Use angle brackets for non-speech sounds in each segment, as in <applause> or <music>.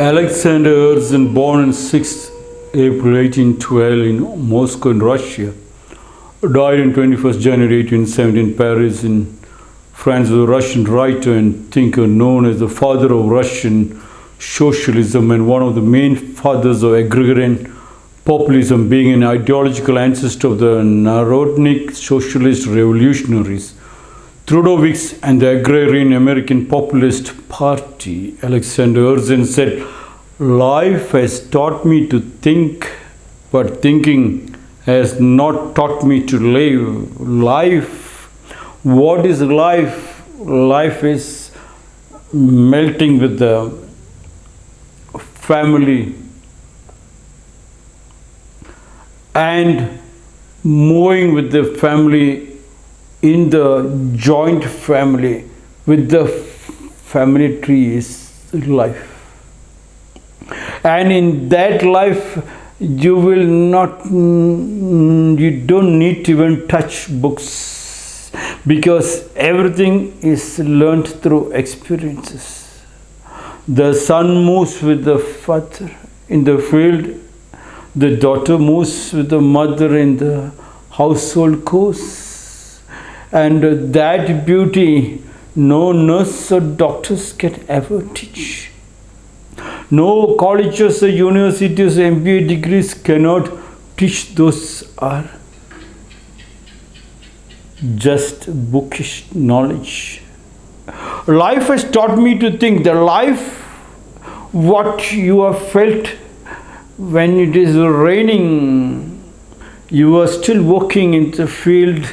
Alexander Herzen, born on 6 April 1812 in Moscow, in Russia, died on 21st January 1870 in Paris, in France, was a Russian writer and thinker known as the father of Russian socialism and one of the main fathers of agrarian populism, being an ideological ancestor of the Narodnik socialist revolutionaries. Trudoviks and the agrarian American Populist Party, Alexander Herzen said, Life has taught me to think, but thinking has not taught me to live. Life, what is life? Life is melting with the family and moving with the family in the joint family with the family tree is life. And in that life you will not you don't need to even touch books because everything is learned through experiences. The son moves with the father in the field the daughter moves with the mother in the household course and that beauty no nurse or doctors can ever teach. No colleges or universities or MBA degrees cannot teach those are just bookish knowledge. Life has taught me to think the life what you have felt when it is raining you are still walking in the field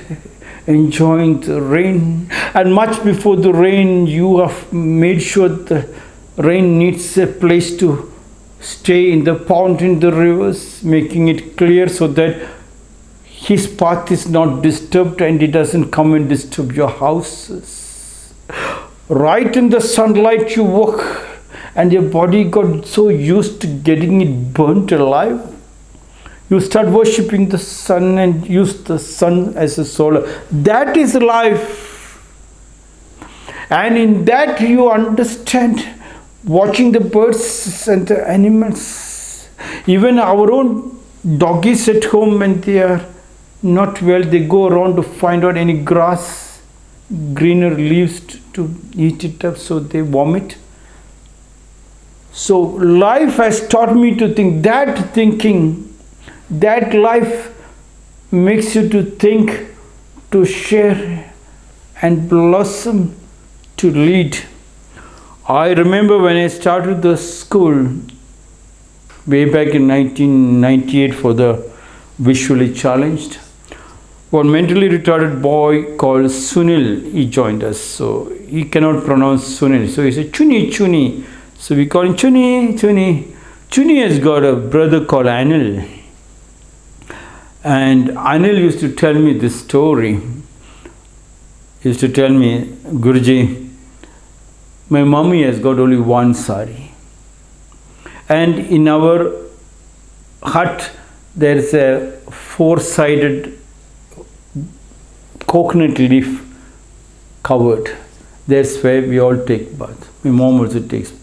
enjoying the rain. And much before the rain you have made sure the rain needs a place to stay in the pond in the rivers making it clear so that his path is not disturbed and it doesn't come and disturb your houses. Right in the sunlight you walk and your body got so used to getting it burnt alive you start worshipping the sun and use the sun as a solar. That is life. And in that you understand watching the birds and the animals. Even our own doggies at home when they are not well, they go around to find out any grass, greener leaves to eat it up so they vomit. So life has taught me to think that thinking that life makes you to think, to share and blossom to lead. I remember when I started the school way back in 1998 for the visually challenged. One mentally retarded boy called Sunil, he joined us. So he cannot pronounce Sunil. So he said, Chuni, Chuni. So we call him Chuni, Chuni. Chuni has got a brother called Anil. And Anil used to tell me this story. He used to tell me, Guruji, my mommy has got only one sari. And in our hut, there is a four-sided coconut leaf covered. That's where we all take bath. My mom also takes.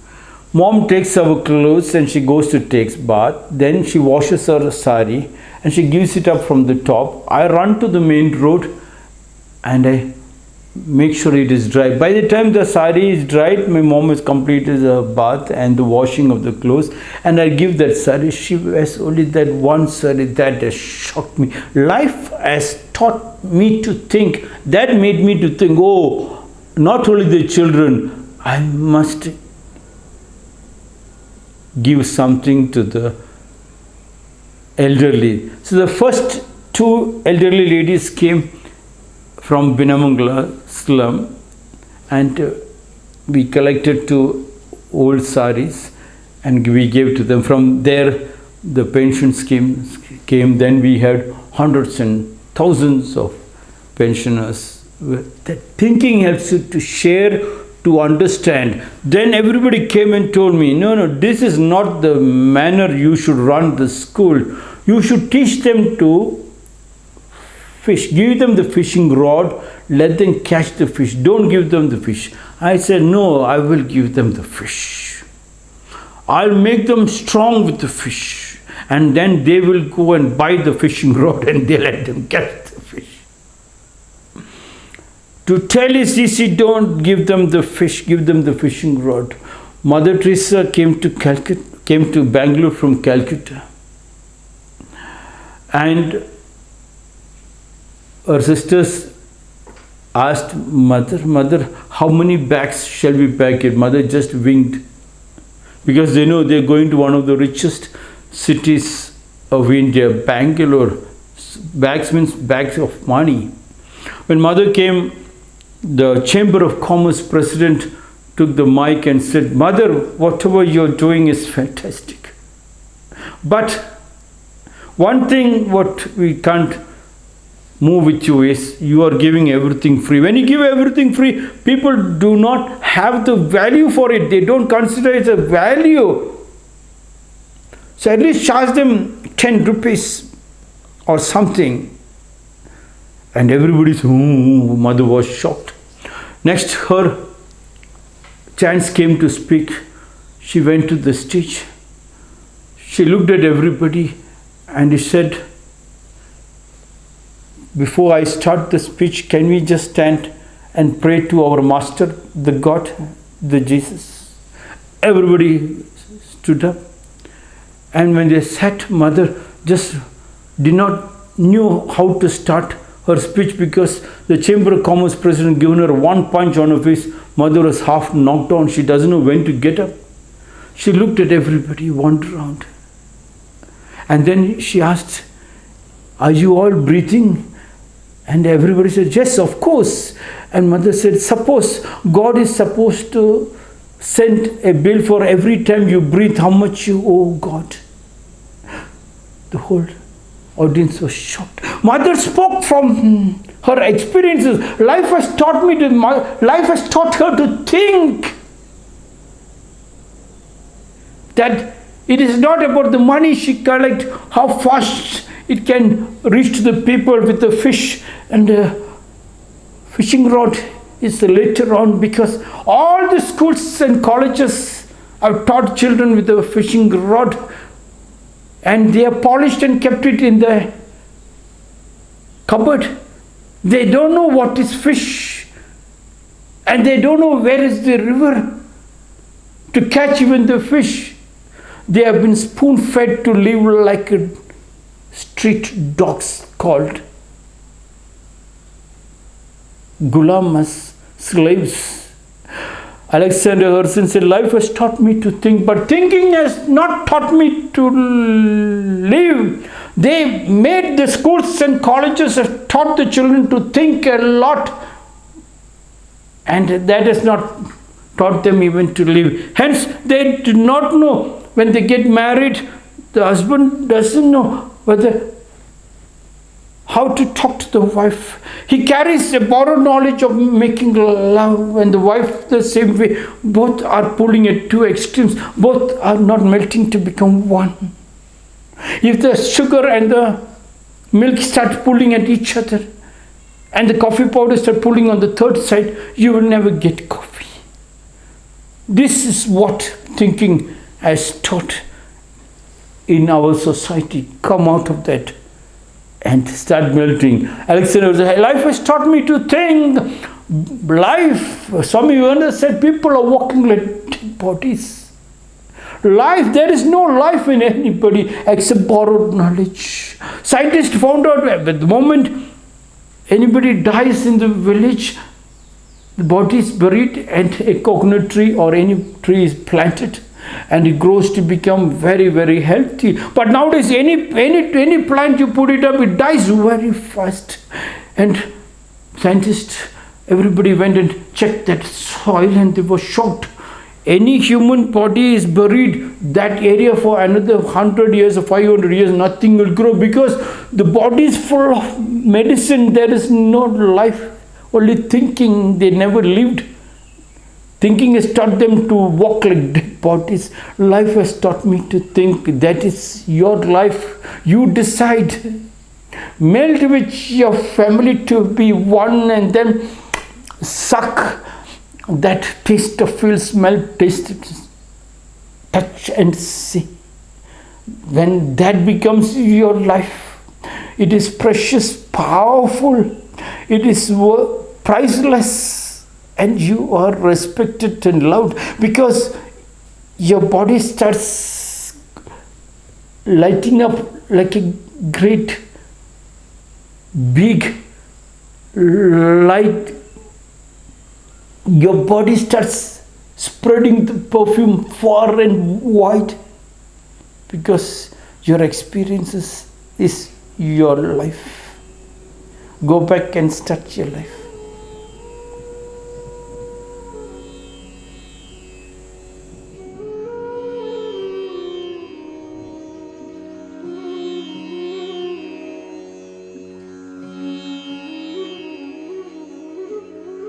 Mom takes our clothes and she goes to takes bath. Then she washes her sari and she gives it up from the top. I run to the main road and I make sure it is dry. By the time the sari is dried, my mom has completed the bath and the washing of the clothes and I give that sari. She wears only that one sari that has shocked me. Life has taught me to think, that made me to think, oh, not only the children, I must give something to the elderly. So the first two elderly ladies came from Binnamangala slum and uh, we collected two old saris and we gave to them. From there the pension scheme came. Then we had hundreds and thousands of pensioners. That thinking helps you to share to understand. Then everybody came and told me, no, no, this is not the manner you should run the school. You should teach them to fish. Give them the fishing rod, let them catch the fish. Don't give them the fish. I said, no, I will give them the fish. I'll make them strong with the fish. And then they will go and buy the fishing <laughs> rod and they let them catch the fish. To tell is easy, don't give them the fish, give them the fishing rod. Mother Teresa came to Calcutta, came to Bangalore from Calcutta. And her sisters asked mother, mother, how many bags shall we pack it? Mother just winked because they know they're going to one of the richest cities of India, Bangalore. Bags means bags of money. When mother came, the Chamber of Commerce president took the mic and said, Mother, whatever you're doing is fantastic. But one thing what we can't move with you is you are giving everything free. When you give everything free, people do not have the value for it. They don't consider it a value. So at least charge them 10 rupees or something. And everybody's, mother was shocked. Next, her chance came to speak. She went to the stage. She looked at everybody and he said, before I start the speech, can we just stand and pray to our Master, the God, the Jesus? Everybody stood up. And when they sat, Mother just did not knew how to start her speech because the Chamber of Commerce president given her one punch on her face. Mother was half knocked down. She doesn't know when to get up. She looked at everybody, wandered around. And then she asked, Are you all breathing? And everybody said, Yes, of course. And mother said, Suppose God is supposed to send a bill for every time you breathe, how much you owe God. The whole audience was shocked. Mother spoke from her experiences. Life has taught me to, life has taught her to think that it is not about the money she collect, how fast it can reach the people with the fish and the fishing rod is later on because all the schools and colleges have taught children with the fishing rod and they have polished and kept it in the cupboard. They don't know what is fish and they don't know where is the river to catch even the fish. They have been spoon fed to live like a street dogs called gulamas, slaves. Alexander Herzen said, Life has taught me to think, but thinking has not taught me to live. They made the schools and colleges have taught the children to think a lot, and that has not taught them even to live. Hence, they do not know when they get married, the husband doesn't know whether how to talk to the wife. He carries a borrowed knowledge of making love and the wife the same way. Both are pulling at two extremes. Both are not melting to become one. If the sugar and the milk start pulling at each other and the coffee powder start pulling on the third side, you will never get coffee. This is what thinking has taught in our society. Come out of that and start melting. Alexander said, life has taught me to think. Life, Swami Vivekananda said, people are walking like bodies. Life, there is no life in anybody except borrowed knowledge. Scientists found out at the moment anybody dies in the village, the body is buried and a coconut tree or any tree is planted and it grows to become very very healthy. But nowadays any any any plant you put it up it dies very fast. And scientists everybody went and checked that soil and they were shocked. Any human body is buried that area for another 100 years or 500 years nothing will grow because the body is full of medicine. There is no life. Only thinking. They never lived. Thinking has taught them to walk like dead Life has taught me to think that is your life. You decide. Melt with your family to be one and then suck that taste of feel, smell, taste, touch and see. When that becomes your life, it is precious, powerful, it is priceless, and you are respected and loved because your body starts lighting up like a great big light. Your body starts spreading the perfume far and wide because your experiences is your life. Go back and start your life